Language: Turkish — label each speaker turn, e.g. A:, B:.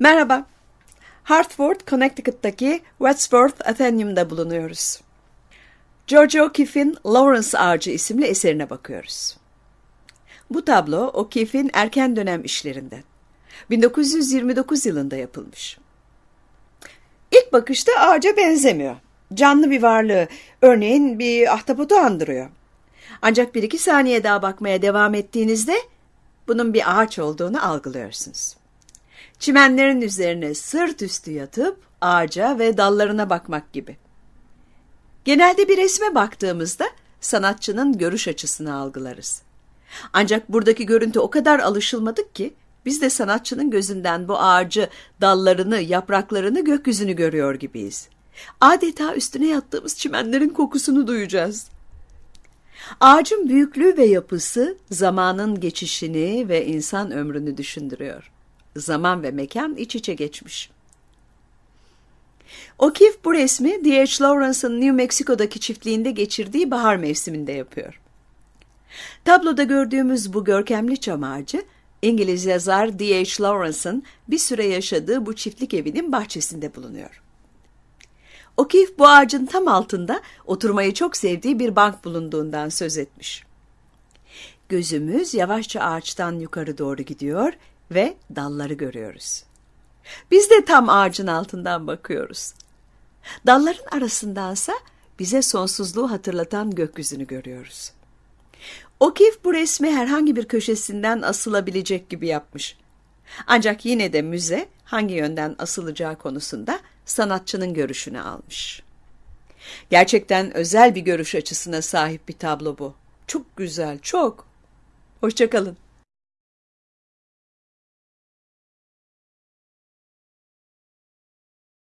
A: Merhaba. Hartford, Connecticut'taki Wadsworth Athenaeum'da bulunuyoruz. George O'Keeffe'in Lawrence Ağacı isimli eserine bakıyoruz. Bu tablo O'Keeffe'in erken dönem işlerinden. 1929 yılında yapılmış. İlk bakışta ağaca benzemiyor. Canlı bir varlığı, örneğin bir ahtapotu andırıyor. Ancak bir iki saniye daha bakmaya devam ettiğinizde bunun bir ağaç olduğunu algılıyorsunuz. Çimenlerin üzerine sırt üstü yatıp ağaca ve dallarına bakmak gibi. Genelde bir resme baktığımızda sanatçının görüş açısını algılarız. Ancak buradaki görüntü o kadar alışılmadık ki biz de sanatçının gözünden bu ağacı, dallarını, yapraklarını, gökyüzünü görüyor gibiyiz. Adeta üstüne yattığımız çimenlerin kokusunu duyacağız. Ağacın büyüklüğü ve yapısı zamanın geçişini ve insan ömrünü düşündürüyor. Zaman ve mekan iç içe geçmiş. O'Keeffe bu resmi D.H. Lawrence'ın New Mexico'daki çiftliğinde geçirdiği bahar mevsiminde yapıyor. Tabloda gördüğümüz bu görkemli çam ağacı, İngiliz yazar D.H. Lawrence'ın bir süre yaşadığı bu çiftlik evinin bahçesinde bulunuyor. O'Keeffe bu ağacın tam altında oturmayı çok sevdiği bir bank bulunduğundan söz etmiş. Gözümüz yavaşça ağaçtan yukarı doğru gidiyor ve dalları görüyoruz. Biz de tam ağacın altından bakıyoruz. Dalların arasındansa bize sonsuzluğu hatırlatan gökyüzünü görüyoruz. O'Keeffe bu resmi herhangi bir köşesinden asılabilecek gibi yapmış. Ancak yine de müze hangi yönden asılacağı konusunda sanatçının görüşünü almış. Gerçekten özel bir görüş açısına sahip bir tablo bu. Çok güzel, çok. Hoşçakalın.